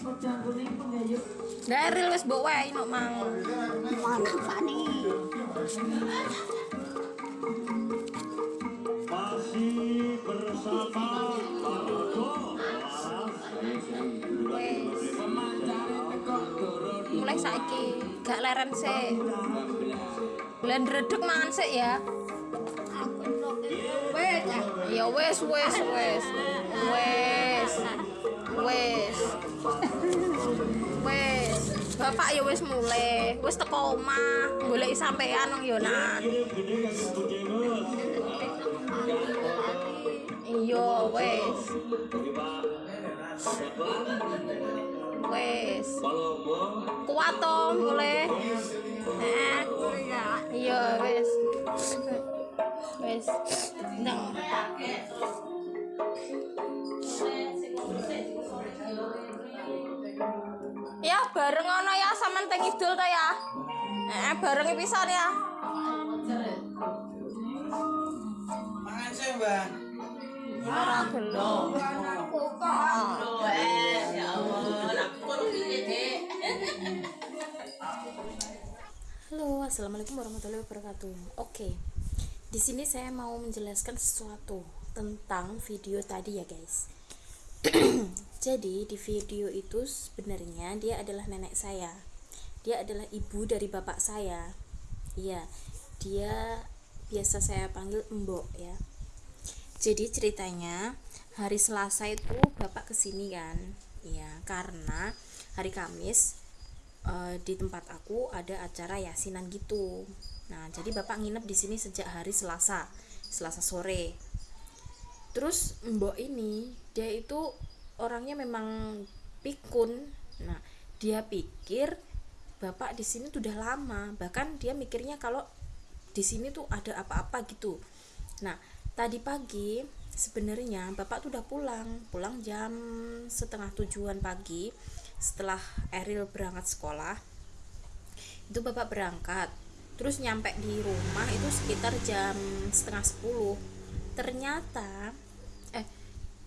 Dari wis mbok wae nok mang. Mana pani? Masih bersama. Mulai saiki gak leren sih. Bulan redek mangan sih ya. Aku ya wes wes wes. Wes. Wes. Wes. Bapak ya wes mulai, wes teko omah, golek sampean Yonan. Gini-gini kan Bujengot Iya, wes. Wes. Kuat to mulai. Eh. Iya, wes. Wes. Ndang. Bareng ngono ya sampean teng idul ta ya. Eh bareng pisan ya. Mangan sih, Mbak. Ora gelem. aku kok. ya Allah, aku pun Dek. Halo, assalamualaikum warahmatullahi wabarakatuh. Oke, di sini saya mau menjelaskan sesuatu tentang video tadi ya guys. Jadi di video itu sebenarnya dia adalah nenek saya. Dia adalah ibu dari bapak saya. Iya, dia biasa saya panggil Mbok ya. Jadi ceritanya hari Selasa itu bapak ke sini kan, ya karena hari Kamis eh, di tempat aku ada acara yasinan gitu. Nah jadi bapak nginep di sini sejak hari Selasa, Selasa sore. Terus Mbok ini dia itu orangnya memang pikun. Nah dia pikir bapak di sini tuh udah lama, bahkan dia mikirnya kalau di sini tuh ada apa-apa gitu. Nah, tadi pagi sebenarnya bapak tuh udah pulang, pulang jam setengah tujuan pagi setelah Eril berangkat sekolah. Itu bapak berangkat, terus nyampe di rumah itu sekitar jam setengah sepuluh. Ternyata, eh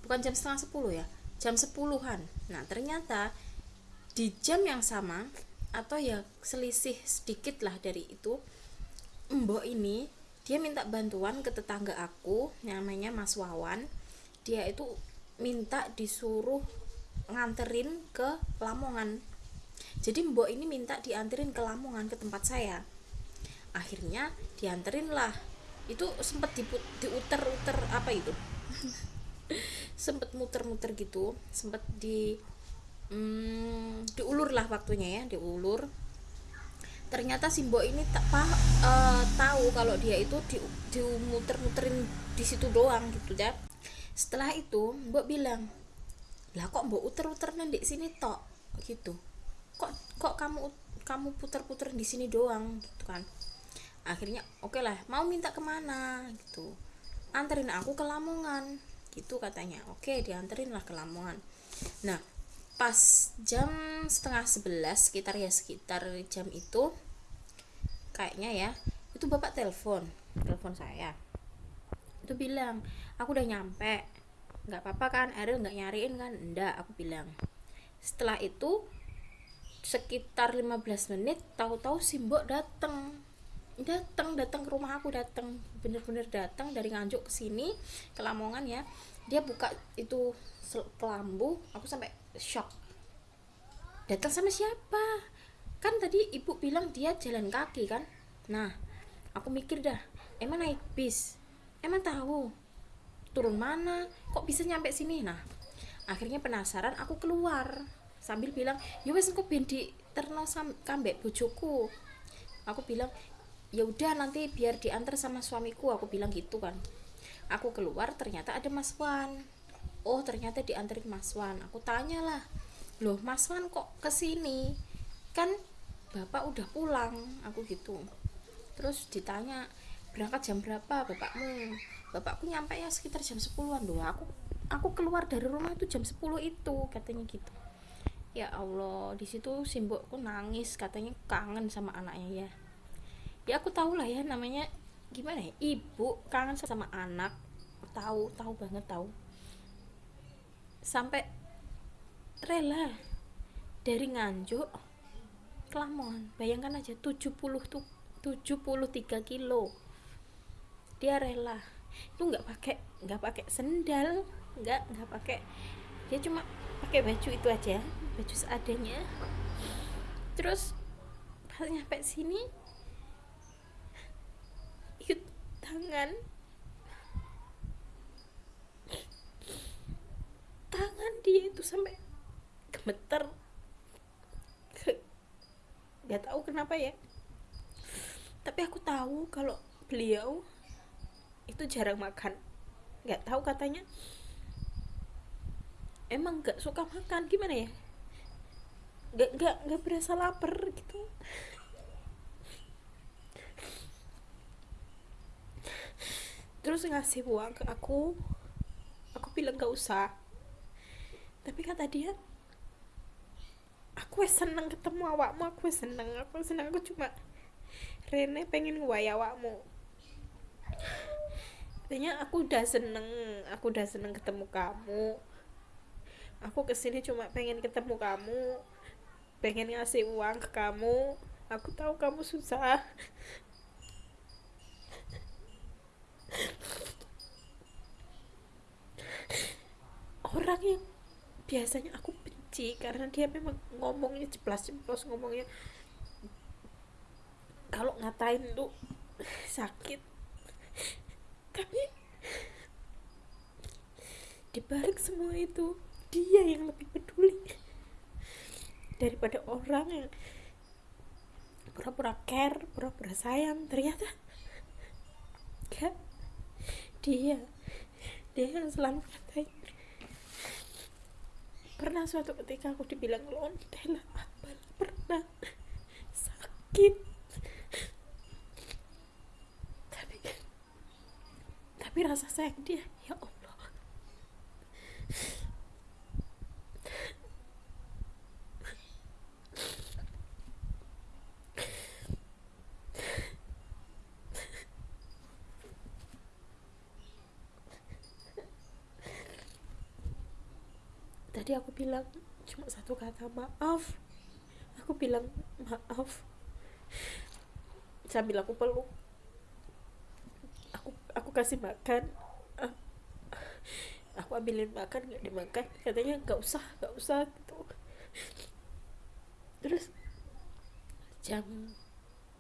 bukan jam setengah sepuluh ya, jam sepuluhan. Nah ternyata di jam yang sama atau ya selisih sedikit lah dari itu Mbok ini dia minta bantuan ke tetangga aku namanya Mas Wawan. Dia itu minta disuruh nganterin ke Lamongan. Jadi Mbok ini minta dianterin ke Lamongan ke tempat saya. Akhirnya dianterin lah. Itu sempat diuter-uter apa itu sempet muter-muter gitu sempet di hmm, diulur lah waktunya ya diulur. Ternyata si Mbok ini tak pa, eh, tahu kalau dia itu di dimuter-muterin di situ doang gitu ya setelah itu Mbok bilang lah kok Mbok uter-uter di sini tok? Gitu. Kok kok kamu kamu puter-puter di sini doang? Gitu kan. Akhirnya oke lah mau minta ke mana gitu. Anterin aku ke Lamongan gitu katanya. Oke dianterin lah ke Lamongan. Nah pas jam setengah sebelas sekitar ya sekitar jam itu kayaknya ya itu bapak telepon telepon saya. Itu bilang aku udah nyampe. Nggak apa-apa kan? Eril nggak nyariin kan? Enggak aku bilang. Setelah itu sekitar 15 menit tahu-tahu si mbok dateng datang datang ke rumah aku datang bener-bener datang dari nganjuk ke sini ke Lamongan ya. Dia buka itu kelambu aku sampai shock. Datang sama siapa? Kan tadi ibu bilang dia jalan kaki kan? Nah aku mikir dah emang naik bis? Emang tahu? Turun mana? Kok bisa nyampe sini? Nah akhirnya penasaran aku keluar sambil bilang ya wes engko ben di terno kambek bojoku. Aku bilang ya udah nanti biar diantar sama suamiku aku bilang gitu kan. Aku keluar ternyata ada Mas Wan. Oh ternyata diantarin Mas Wan. Aku tanya lah loh Mas Wan kok ke sini? Kan bapak udah pulang aku gitu. Terus ditanya berangkat jam berapa bapakmu? Bapakku nyampe ya sekitar jam 10-an loh aku aku keluar dari rumah itu jam 10 itu katanya gitu. Ya Allah di situ simbokku nangis katanya kangen sama anaknya ya ya aku tahu lah ya namanya gimana ya? Ibu kangen sama anak. Tahu tahu banget tahu. Sampai rela dari nganjuk Lamongan. Bayangkan aja 70 tuh 73 kilo. Dia rela. Itu nggak pakai nggak pakai sendal nggak nggak pakai dia cuma pakai baju itu aja baju seadanya. Terus pas nyampe sini tangan. Tangan dia itu sampai gemeter. Nggak tahu kenapa ya. Tapi aku tahu kalau beliau itu jarang makan. Nggak tahu katanya. Emang nggak suka makan gimana ya? Nggak nggak nggak berasa lapar gitu terus ngasih uang ke aku. Aku bilang gak usah. Tapi kata dia aku seneng ketemu awakmu aku seneng aku seneng aku cuma Rene pengen nguwai awakmu. Katanya aku udah seneng aku udah seneng ketemu kamu. Aku ke sini cuma pengen ketemu kamu pengen ngasih uang ke kamu. Aku tahu kamu susah orang yang biasanya aku benci karena dia memang ngomongnya jeplas-jeplos ngomongnya kalau ngatain tuh sakit. Tapi dibalik semua itu dia yang lebih peduli daripada orang yang pura-pura care pura-pura sayang. Ternyata enggak dia dia yang selalu ngatain pernah suatu ketika aku dibilang lonte lah pernah. Sakit. Tapi tapi rasa sayang dia ya Allah tadi aku bilang cuma satu kata maaf. Aku bilang maaf. Sambil aku peluk. Aku aku kasih makan. Aku ambilin makan nggak dimakan. Katanya nggak usah nggak usah gitu. Terus jam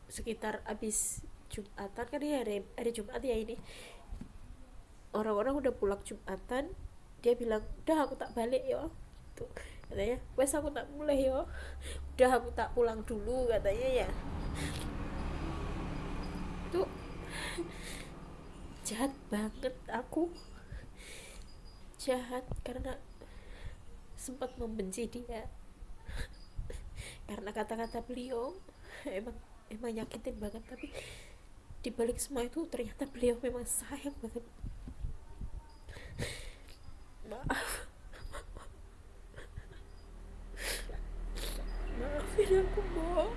sekitar abis jumatan kan ya hari, hari jumat ya ini. Orang-orang udah pulang jumatan dia bilang udah aku tak balik yo. Tuh katanya wes aku tak mulai yo. Udah aku tak pulang dulu katanya ya. Tuh jahat banget aku jahat karena sempat membenci dia. Karena kata-kata beliau emang emang nyakitin banget tapi dibalik semua itu ternyata beliau memang sayang banget maaf maafin aku Bo